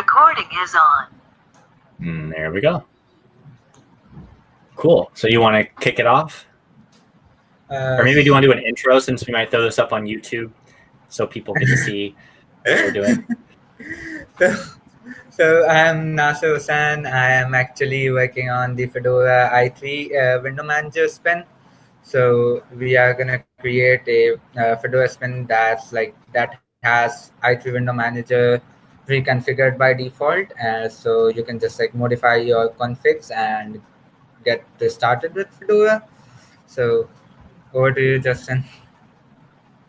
Recording is on. Mm, there we go. Cool. So you want to kick it off? Uh, Or maybe do you want to do an intro since we might throw this up on YouTube so people can see what we're doing? so, so I'm Nasir Hussain. I am actually working on the Fedora i3 uh, window manager spin. So we are gonna create a uh, Fedora spin that's like that has i3 window manager pre-configured by default. Uh, so you can just like modify your configs and get started with Fedora. So over to you, Justin.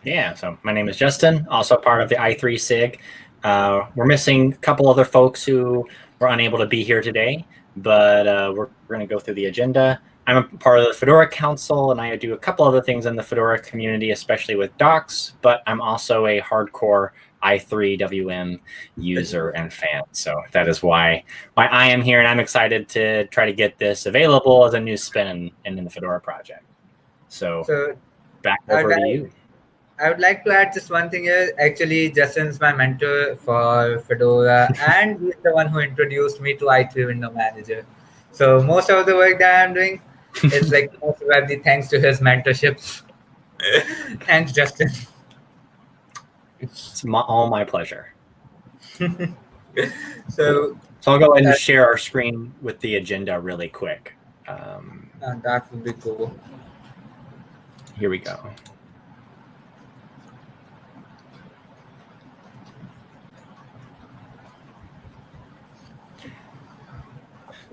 Yeah, so my name is Justin, also part of the i3 SIG. Uh, we're missing a couple other folks who were unable to be here today, but uh, we're, we're going to go through the agenda. I'm a part of the Fedora Council, and I do a couple other things in the Fedora community, especially with docs, but I'm also a hardcore i3 WM user and fan. So that is why why I am here, and I'm excited to try to get this available as a new spin in, in the Fedora project. So, So back over to you. I would like to add just one thing here. Actually, Justin's my mentor for Fedora, and he's the one who introduced me to i3 Window Manager. So most of the work that I'm doing is like most probably thanks to his mentorship. Thanks, Justin. It's my, all my pleasure. So So I'll go ahead and share our screen with the agenda really quick. Um, uh, that would be cool. here we go.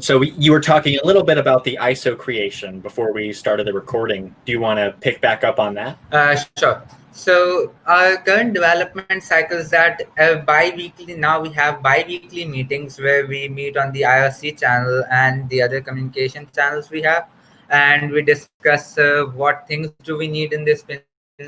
So we, you were talking a little bit about the ISO creation before we started the recording. Do you want to pick back up on that? Uh, sure. So our current development cycle is that uh, bi-weekly now we have bi-weekly meetings where we meet on the IRC channel and the other communication channels we have, and we discuss uh, what things do we need in this spin,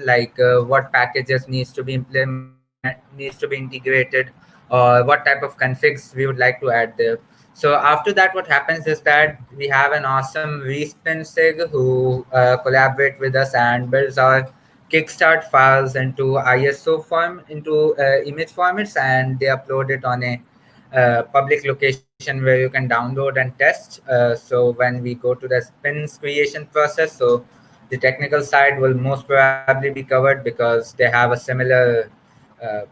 like uh, what packages needs to be implemented, needs to be integrated, or what type of configs we would like to add there. So after that, what happens is that we have an awesome respin sig who uh, collaborate with us and builds our kickstart files into ISO form into uh, image formats, and they upload it on a uh, public location where you can download and test. Uh, so when we go to the spins creation process, so the technical side will most probably be covered because they have a similar uh,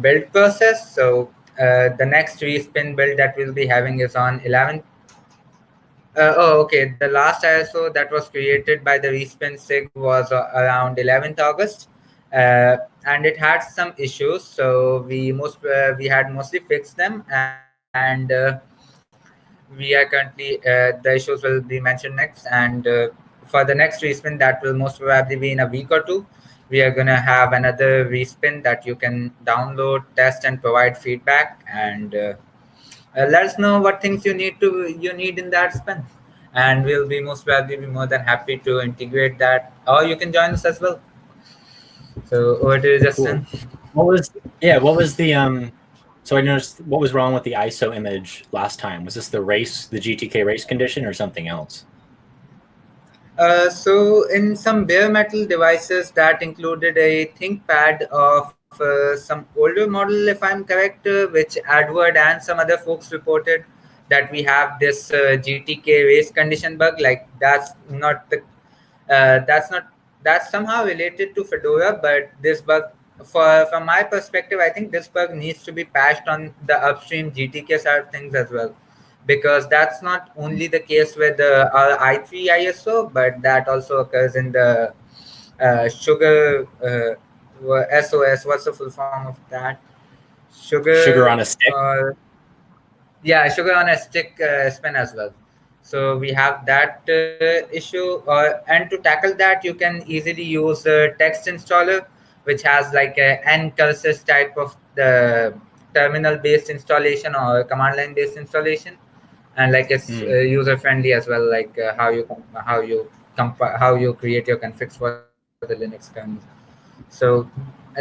build process. So uh, the next respin build that we'll be having is on 11 uh, oh, okay. The last ISO that was created by the Respin SIG was uh, around 11th August, uh, and it had some issues. So we most uh, we had mostly fixed them, and, and uh, we are currently uh, the issues will be mentioned next. And for the next respin, that will most probably be in a week or two. We are gonna have another respin that you can download, test, and provide feedback and. Uh, let us know what things you need to you need in that spin and we'll be most probably be more than happy to integrate that or you can join us as well so over to you justin What was yeah? What was the um? So I noticed what was wrong with the ISO image last time. Was this the race, the GTK race condition, or something else? uh, so in some bare metal devices that included a ThinkPad of uh, some older model if i'm correct uh, which Eduard and some other folks reported that we have this uh, gtk race condition bug like that's not the uh, that's not that's somehow related to fedora but this bug for from my perspective i think this bug needs to be patched on the upstream gtk side of things as well. Because that's not only the case with the uh, i3 iso but that also occurs in the uh, sugar uh, sos what's the full form of that sugar Sugar on a stick. or yeah sugar on a stick uh, spin as well so we have that uh, issue uh, and to tackle that you can easily use the text installer which has like an ncurses type of the terminal based installation or command line based installation and like it's Hmm. uh, user friendly as well like uh, how you how you how you create your configs for the linux kernel so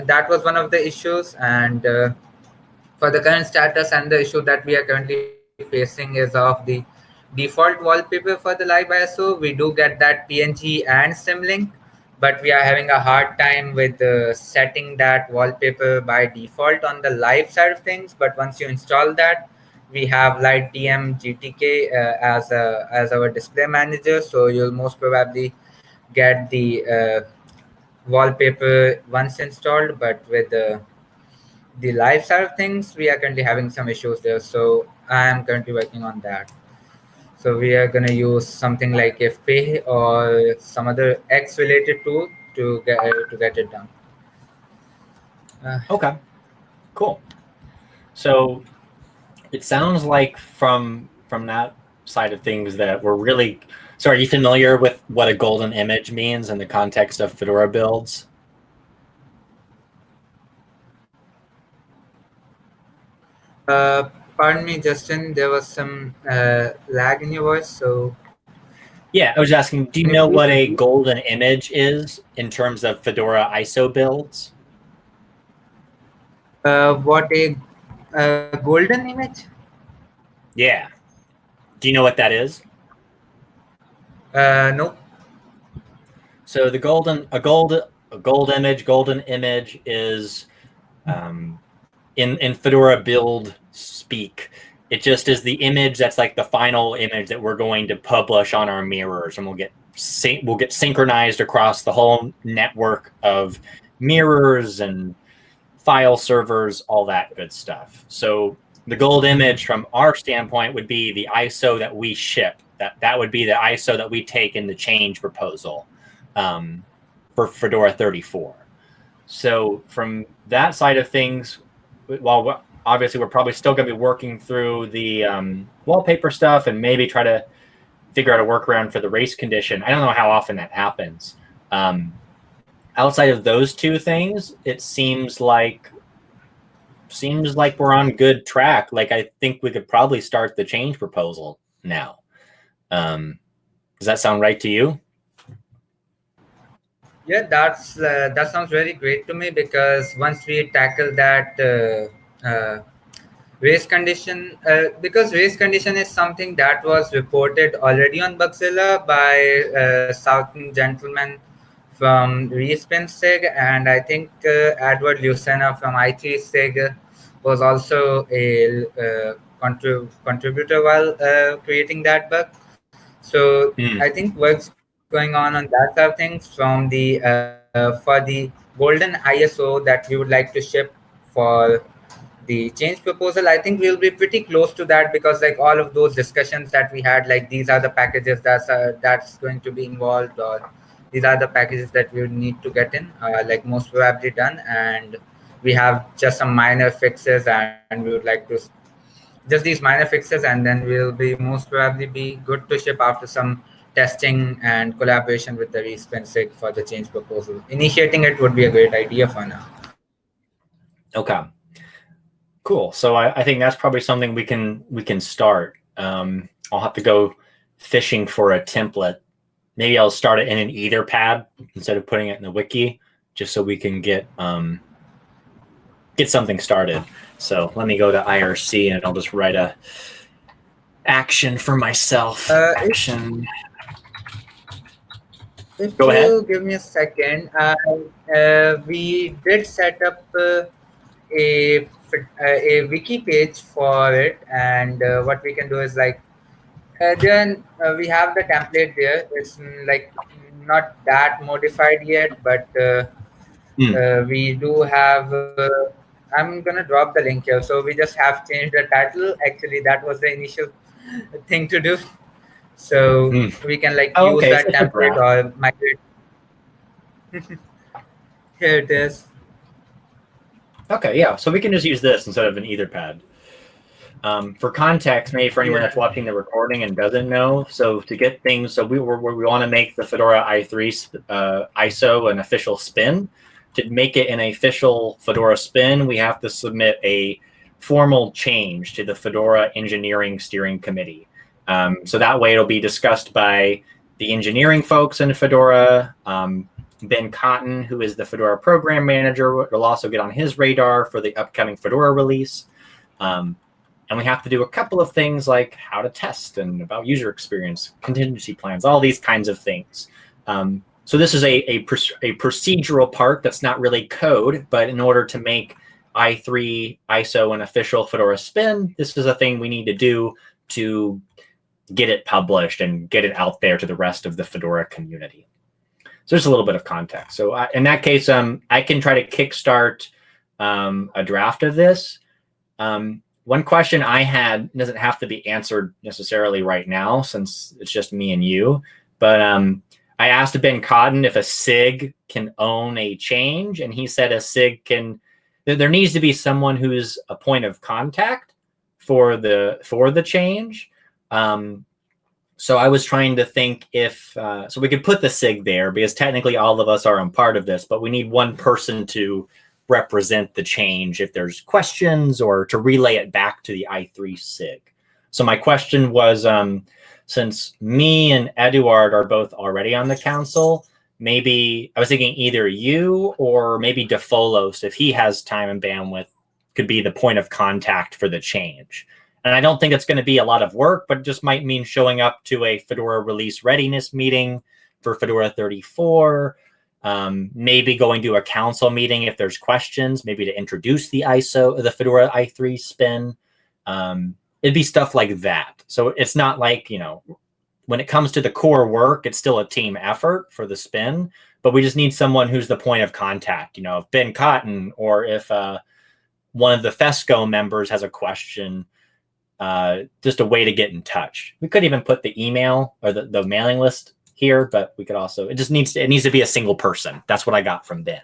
that was one of the issues and uh, for the current status and the issue that we are currently facing is of the default wallpaper for the live ISO. We do get that PNG and symlink, but we are having a hard time with uh, setting that wallpaper by default on the live side of things. But once you install that, we have LightDM GTK uh, as a as our display manager. So you'll most probably get the uh, wallpaper once installed, but with the the live side of things, we are currently having some issues there. So I am currently working on that. So we are going to use something like FP or some other X related tool to get to get it done. Uh, okay, cool. So it sounds like from from that side of things that we're really. So are you familiar with what a golden image means in the context of Fedora builds? Uh, pardon me, Justin. There was some uh, lag in your voice, so. Yeah, I was asking. Do you know what a golden image is in terms of Fedora ISO builds? Uh, what a, a golden image? Yeah. Do you know what that is? Uh, no. So the golden a gold a gold image, golden image is um, in in Fedora build speak. It just is the image that's like the final image that we're going to publish on our mirrors, and we'll get we'll get synchronized across the whole network of mirrors and file servers, all that good stuff. So the gold image from our standpoint would be the ISO that we ship. That that would be the ISO that we take in the change proposal um, for Fedora 34. So from that side of things, while obviously we're probably still going to be working through the um, wallpaper stuff and maybe try to figure out a workaround for the race condition. I don't know how often that happens. Um, outside of those two things, it seems like seems like we're on good track. Like I think we could probably start the change proposal now. Um, does that sound right to you? Yeah, that's uh, that sounds very great to me because once we tackle that uh, uh, race condition, uh, because race condition is something that was reported already on Bugzilla by uh, Southern gentleman from Respin SIG, and I think uh, Eduard Lucena from i3 SIG was also a contrib contributor while creating that bug. So mm. I think works going on on that side of things from the uh, for the golden ISO that we would like to ship for the change proposal i think we'll be pretty close to that because like all of those discussions that we had like these are the packages that's uh, that's going to be involved or these are the packages that we would need to get in uh, like most probably done and we have just some minor fixes and, and we would like to just these minor fixes and then we'll be most probably be good to ship after some testing and collaboration with the Respin for the change proposal. Initiating it would be a great idea for now. Okay. Cool. So I, I think that's probably something we can we can start. Um, I'll have to go fishing for a template. Maybe I'll start it in an Etherpad instead of putting it in the wiki, just so we can get um, get something started. So let me go to IRC and I'll just write a action for myself. Uh, action. If Go you ahead. give me a second, uh, uh, we did set up uh, a a wiki page for it, and uh, what we can do is like uh, then uh, we have the template there. It's mm, like not that modified yet, but mm. we do have. I'm gonna drop the link here. So we just have changed the title. Actually, that was the initial thing to do. So mm. we can like oh, use okay. that template or migrate. Here it is. Okay, yeah. So we can just use this instead of an Etherpad. Um, for context, maybe for anyone yeah. that's watching the recording and doesn't know, so to get things, so we we, we want to make the Fedora i3 uh, ISO an official spin. To make it an official Fedora spin, we have to submit a formal change to the Fedora Engineering Steering Committee. Um, so that way it'll be discussed by the engineering folks in Fedora. Um, ben Cotton, who is the Fedora program manager, will also get on his radar for the upcoming Fedora release. Um, and we have to do a couple of things like how to test and about user experience, contingency plans, all these kinds of things. Um, so this is a, a, a procedural part that's not really code, but in order to make i3 ISO an official Fedora spin, this is a thing we need to do to get it published and get it out there to the rest of the Fedora community. So there's a little bit of context. So I, in that case, um, I can try to kickstart um, a draft of this. Um, one question I had doesn't have to be answered necessarily right now since it's just me and you, but um, I asked Ben Cotton if a SIG can own a change, and he said a SIG can. There needs to be someone who's a point of contact for the for the change. Um, so I was trying to think if uh, so we could put the SIG there because technically all of us are a part of this, but we need one person to represent the change if there's questions or to relay it back to the i3 SIG. So my question was, um, since me and Eduard are both already on the council, maybe I was thinking either you or maybe Defolos, if he has time and bandwidth, could be the point of contact for the change. And I don't think it's going to be a lot of work, but it just might mean showing up to a Fedora release readiness meeting for Fedora 34, um, maybe going to a council meeting if there's questions, maybe to introduce the ISO, the Fedora i3 spin. Um, it'd be stuff like that. So it's not like, you know, when it comes to the core work, it's still a team effort for the spin, but we just need someone who's the point of contact. You know, if Ben Cotton or if uh, one of the FESCO members has a question, uh, just a way to get in touch. We could even put the email or the, the mailing list here, but we could also, it just needs to, it needs to be a single person. That's what I got from Ben.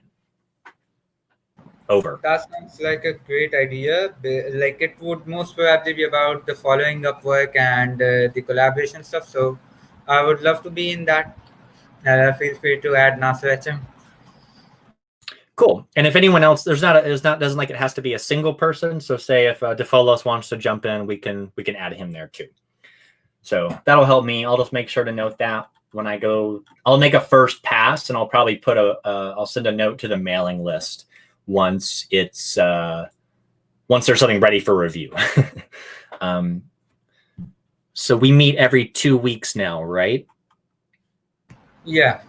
Over. That sounds like a great idea. Like it would most probably be about the following up work and uh, the collaboration stuff. So I would love to be in that. Uh, feel free to add Nasir HM. Cool. And if anyone else, there's not, a, there's not, doesn't like it has to be a single person. So say if uh, Defolos wants to jump in, we can, we can add him there too. So that'll help me. I'll just make sure to note that when I go, I'll make a first pass and I'll probably put a, uh, I'll send a note to the mailing list once it's, uh, once there's something ready for review. um, so we meet every two weeks now, right? Yeah.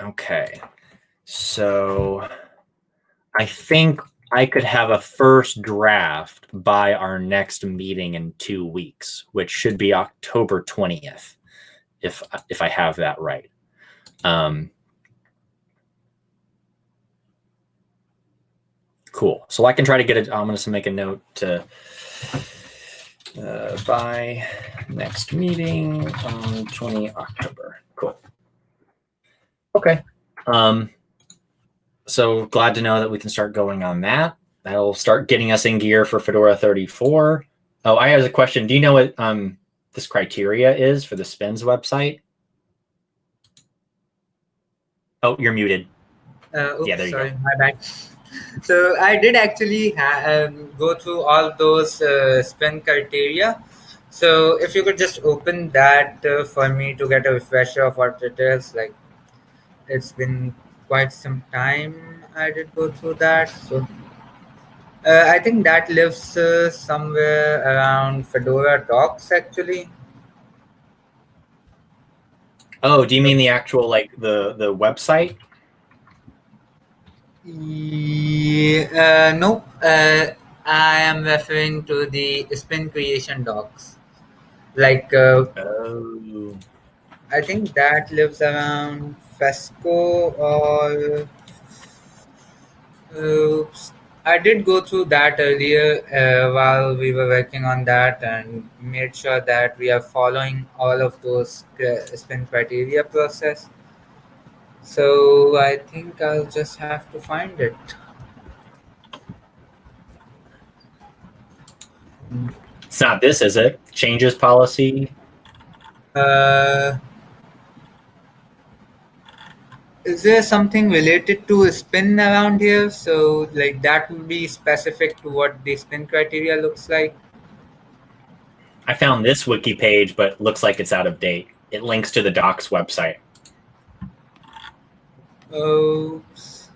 Okay. So I think I could have a first draft by our next meeting in two weeks, which should be October 20th if if I have that right. Um, cool. So I can try to get it. I'm going to make a note to uh, by next meeting on 20 October. Cool. Okay. Um, so glad to know that we can start going on that. That'll start getting us in gear for Fedora 34. Oh, I have a question. Do you know what um, this criteria is for the spins website? Oh, you're muted. Uh, oops, yeah, there you sorry, go. my bad. So I did actually um, go through all those uh, spin criteria. So if you could just open that uh, for me to get a refresher of what it is, like it's been quite some time I did go through that. So uh, I think that lives uh, somewhere around Fedora docs actually. Oh, do you mean the actual like the the website? Yeah, uh, no, uh, I am referring to the spin creation docs. Like, uh, oh. I think that lives around Fesco or oops, I did go through that earlier uh, while we were working on that and made sure that we are following all of those uh, spin criteria process. So I think I'll just have to find it. It's not this, is it? Changes policy? Uh, is there something related to a spin around here? So like that would be specific to what the spin criteria looks like. I found this wiki page, but looks like it's out of date. It links to the docs website. Oops.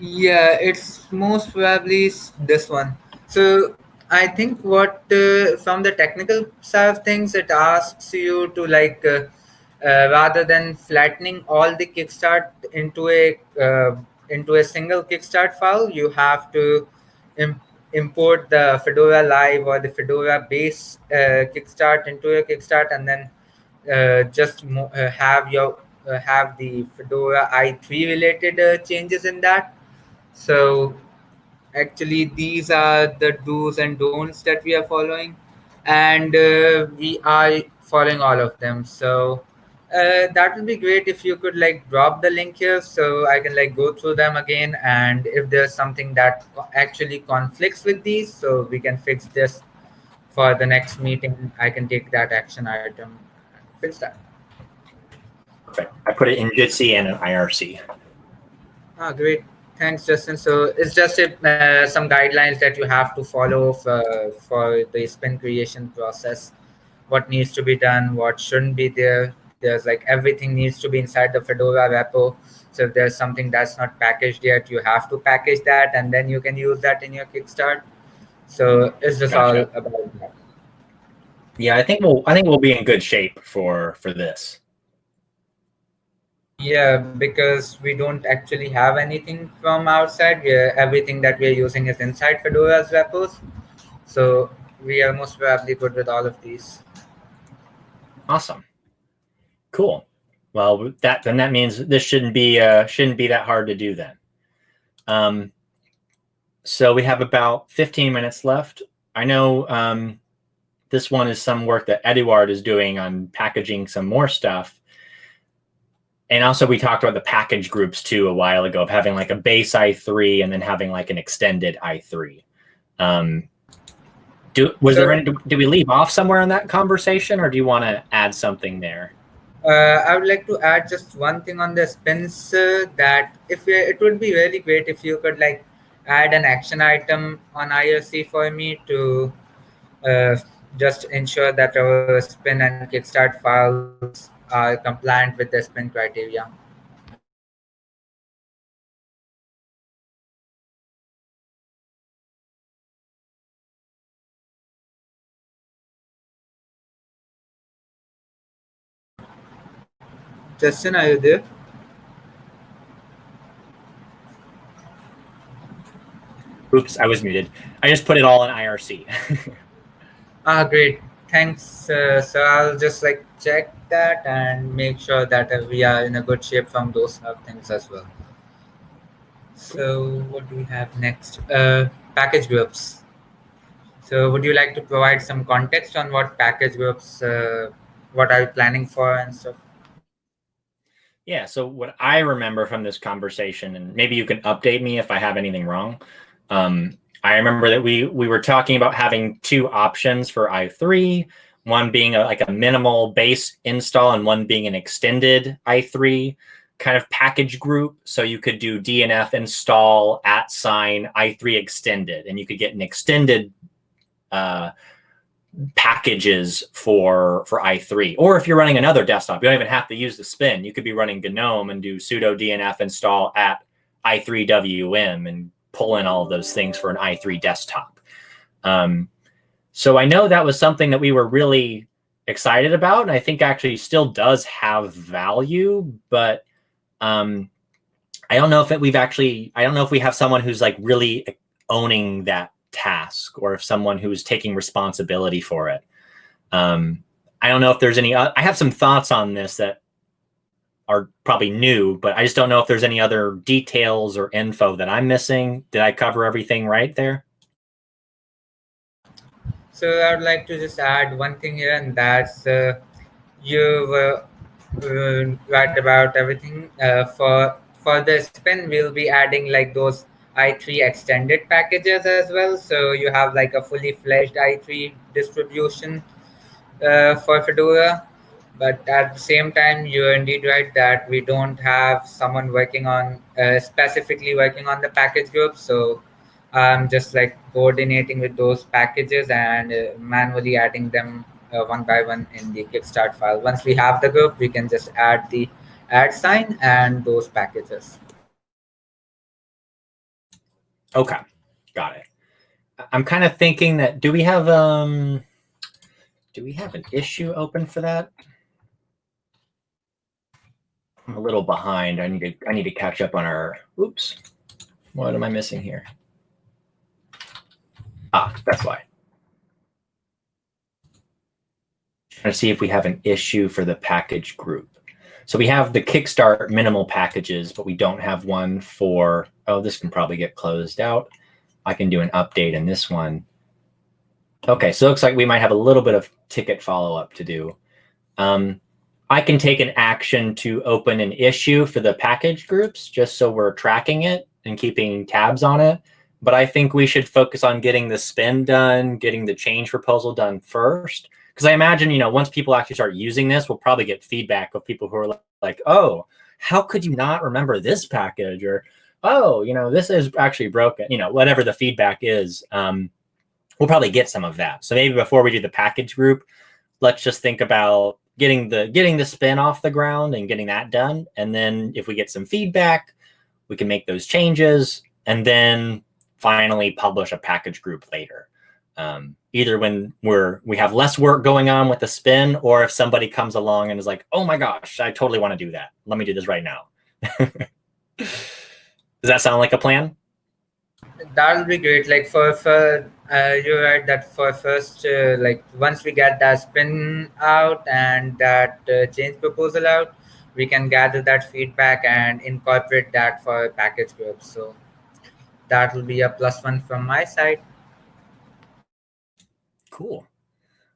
Yeah, it's most probably this one. So I think what uh, from the technical side of things, it asks you to like uh, uh, rather than flattening all the Kickstart into a uh, into a single Kickstart file, you have to Im- import the Fedora Live or the Fedora base uh, Kickstart into a Kickstart, and then just mo- have your have the Fedora i3 related changes in that. So actually these are the do's and don'ts that we are following and uh, we are following all of them so uh, that would be great if you could like drop the link here so i can like go through them again and if there's something that actually conflicts with these so we can fix this for the next meeting i can take that action item fix that perfect i put it in jitsi and an irc ah great Thanks, Justin. So it's just a, uh, some guidelines that you have to follow for, for the spin creation process. What needs to be done, what shouldn't be there. There's like everything needs to be inside the Fedora repo. So if there's something that's not packaged yet, you have to package that, and then you can use that in your Kickstart. So it's just gotcha. all about that. Yeah, I think we'll I think we'll be in good shape for for this. Yeah, because we don't actually have anything from outside. Everything that we are using is inside Fedora's repos. So we are most probably good with all of these. Awesome. Cool. Well, that then that means this shouldn't be uh, shouldn't be that hard to do then. Um, so we have about 15 minutes left. I know um, this one is some work that Eduard is doing on packaging some more stuff. And also we talked about the package groups too a while ago of having like a base i3 and then having like an extended i3 um, do was there any do we leave off somewhere in that conversation or do you want to add something there? Uh, I would like to add just one thing on the spins uh, that if we, it would be really great if you could like add an action item on IRC for me to uh, just ensure that our spin and kickstart files are compliant with the spin criteria. Justin, are you there? Oops, I was muted. I just put it all in IRC. ah, great. Thanks. Uh, so I'll just like check that and make sure that uh, we are in a good shape from those things as well. So what do we have next? Uh, package groups. So would you like to provide some context on what package groups, uh, what are you planning for and stuff? Yeah, so what I remember from this conversation, and maybe you can update me if I have anything wrong. Um, I remember that we we were talking about having two options for i3, one being a, like a minimal base install and one being an extended i3 kind of package group. So you could do DNF install at sign i3 extended, and you could get an extended uh, packages for for i3. Or if you're running another desktop, you don't even have to use the spin. You could be running GNOME and do sudo DNF install at i3wm and pull in all of those things for an i3 desktop. Um, so I know that was something that we were really excited about, and I think actually still does have value, but um, I don't know if it, we've actually, I don't know if we have someone who's like really owning that task or if someone who's taking responsibility for it. Um, I don't know if there's any, uh, I have some thoughts on this that are probably new, but I just don't know if there's any other details or info that I'm missing. Did I cover everything right there? So I would like to just add one thing here, and that's uh, you've uh, right about everything. Uh, for for the spin, we'll be adding like those i3 extended packages as well. So you have like a fully fledged i3 distribution uh, for Fedora but at the same time you're indeed right that we don't have someone working on uh, specifically working on the package group. So i'm just like coordinating with those packages and uh, manually adding them uh, one by one in the kickstart file. Once we have the group we can just add the add sign and those packages. Okay. Got it. I'm kind of thinking that do we have um do we have an issue open for that? I'm a little behind. I need to I need to catch up on our oops. What am I missing here? Ah, that's why. Trying to see if we have an issue for the package group. So we have the Kickstart minimal packages, but we don't have one for, oh, this can probably get closed out. I can do an update in this one. Okay, so it looks like we might have a little bit of ticket follow-up to do. Um, I can take an action to open an issue for the package groups just so we're tracking it and keeping tabs on it. But I think we should focus on getting the spin done, getting the change proposal done first. Because I imagine, you know, once people actually start using this, we'll probably get feedback of people who are like, oh, how could you not remember this package? Or, oh, you know, this is actually broken, you know, whatever the feedback is. Um, we'll probably get some of that. So maybe before we do the package group, let's just think about getting the getting the spin off the ground and getting that done. And then if we get some feedback, we can make those changes and then finally publish a package group later. Um, either when we're we have less work going on with the spin, or if somebody comes along and is like, "Oh my gosh, I totally want to do that. Let me do this right now." Does that sound like a plan? That'll be great. Like for for uh, you're right that for first uh, like once we get that spin out and that uh, change proposal out, we can gather that feedback and incorporate that for package groups. So that will be a plus one from my side. Cool.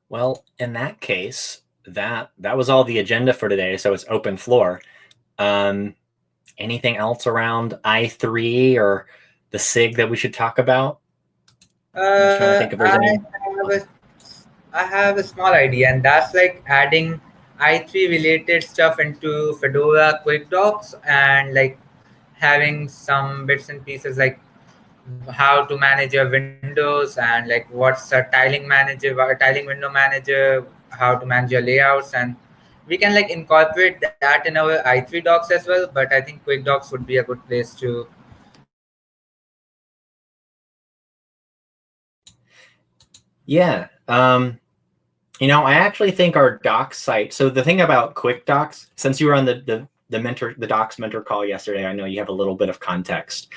Well, in that case, that that was all the agenda for today. So it's open floor. Um, anything else around I3 or the SIG that we should talk about? Uh, I, have a, I have a small idea, and that's like adding i3 related stuff into Fedora Quick Docs and like having some bits and pieces like how to manage your windows and like what's a tiling manager, a tiling window manager, how to manage your layouts, and we can like incorporate that in our i3 docs as well. But I think Quick Docs would be a good place to. Yeah. Um, you know, I actually think our docs site. So the thing about Quick Docs, since you were on the the the mentor the docs mentor call yesterday, I know you have a little bit of context,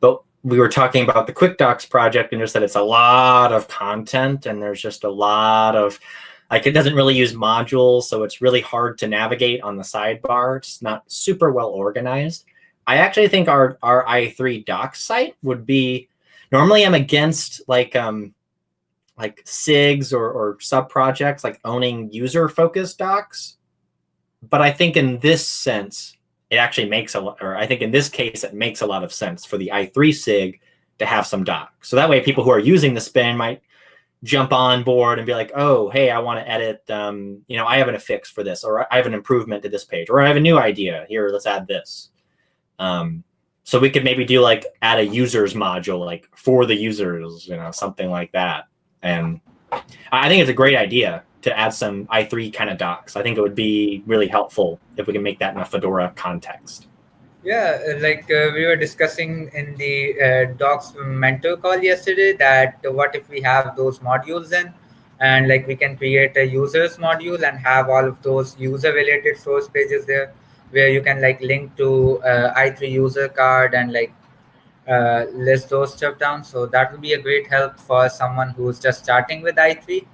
but we were talking about the Quick Docs project and just that it's a lot of content and there's just a lot of like it doesn't really use modules, so it's really hard to navigate on the sidebar. It's not super well organized. I actually think our our i3 docs site would be normally I'm against like um like SIGs or, or sub projects like owning user focused docs. But I think in this sense, it actually makes a lot, or I think in this case, it makes a lot of sense for the i3 SIG to have some docs. So that way people who are using the spin might jump on board and be like, oh, hey, I want to edit, um, you know, I have an affix for this, or I have an improvement to this page, or I have a new idea. Here, let's add this. Um, so we could maybe do like add a users module, like for the users, you know, something like that. And I think it's a great idea to add some i3 kind of docs. I think it would be really helpful if we can make that in a Fedora context. Yeah, like uh, we were discussing in the uh, docs mentor call yesterday that what if we have those modules in and like we can create a users module and have all of those user related source pages there where you can like link to uh, i3 user card and like uh, list those stuff down. So that will be a great help for someone who's just starting with i3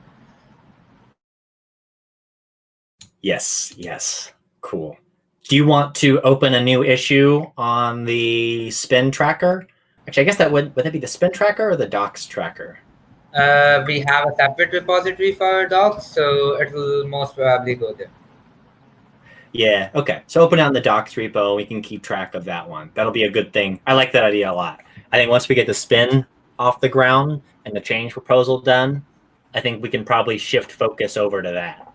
Yes, yes. Cool. Do you want to open a new issue on the spin tracker? Actually, I guess that would would that be the spin tracker or the docs tracker? Uh, we have a separate repository for docs, so it will most probably go there. Yeah, okay. So open on the docs repo, we can keep track of that one. That'll be a good thing. I like that idea a lot. I think once we get the spin off the ground and the change proposal done, I think we can probably shift focus over to that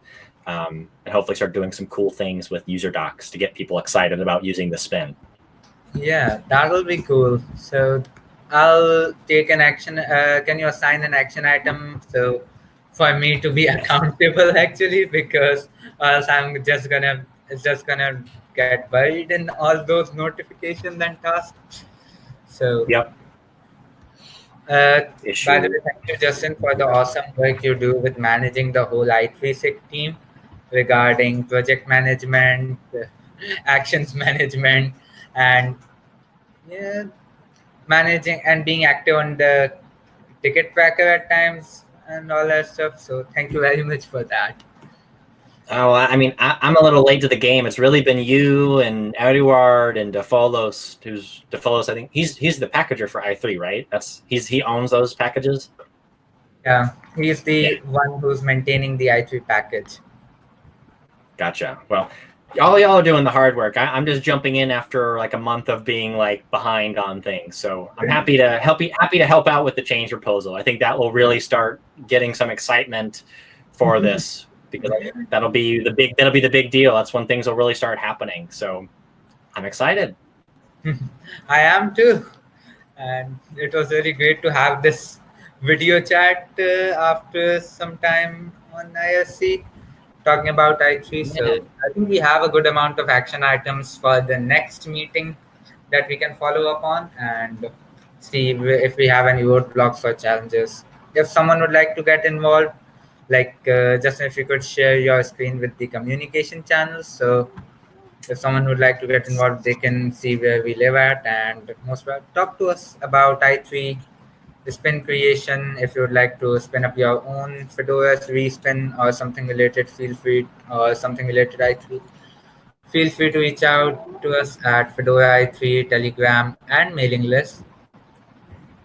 um, and hopefully start doing some cool things with user docs to get people excited about using the spin. Yeah, that'll be cool. So I'll take an action. Uh, can you assign an action item? So for me to be accountable actually, because else I'm just gonna it's just gonna get buried in all those notifications and tasks. So yep. Uh, by the way, thank you, Justin, for the awesome work you do with managing the whole i3sig team regarding project management, actions management, and yeah, managing and being active on the ticket tracker at times and all that stuff. So thank you very much for that. Oh, I mean, I, am a little late to the game. It's really been you and Eduard and Defolos, who's Defolos. I think he's he's the packager for i3, right? That's he's he owns those packages. Yeah, he's the yeah. one who's maintaining the i3 package. Gotcha. Well, all y'all are doing the hard work. I, am just jumping in after like a month of being like behind on things. So I'm happy to help you. Happy to help out with the change proposal. I think that will really start getting some excitement for mm-hmm. this because that'll be the big that'll be the big deal. That's when things will really start happening. So I'm excited. I am too, and it was really great to have this video chat uh, after some time on IRC talking about i3. So. I think we have a good amount of action items for the next meeting that we can follow up on and see if we have any roadblocks or challenges. If someone would like to get involved, like uh, Justin, if you could share your screen with the communication channels. So if someone would like to get involved, they can see where we live at and most talk to us about i3 spin creation. If you would like to spin up your own Fedora respin or something related, feel free or something related i3. Feel free to reach out to us at Fedora i3, Telegram, and mailing list.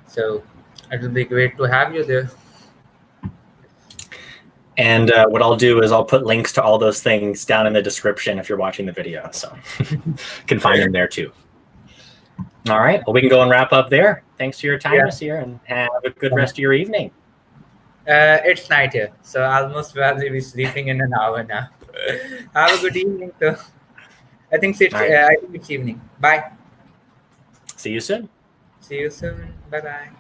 So it will be great to have you there. And uh, what I'll do is I'll put links to all those things down in the description if you're watching the video. So you can find them there too. All right. Well, we can go and wrap up there. Thanks for your time yeah. this year and have a good rest of your evening. Uh, it's night here. So I'll most probably be sleeping in an hour now. have a good evening. I think it's, right. uh, I think it's evening. Bye. See you soon. See you soon. Bye bye.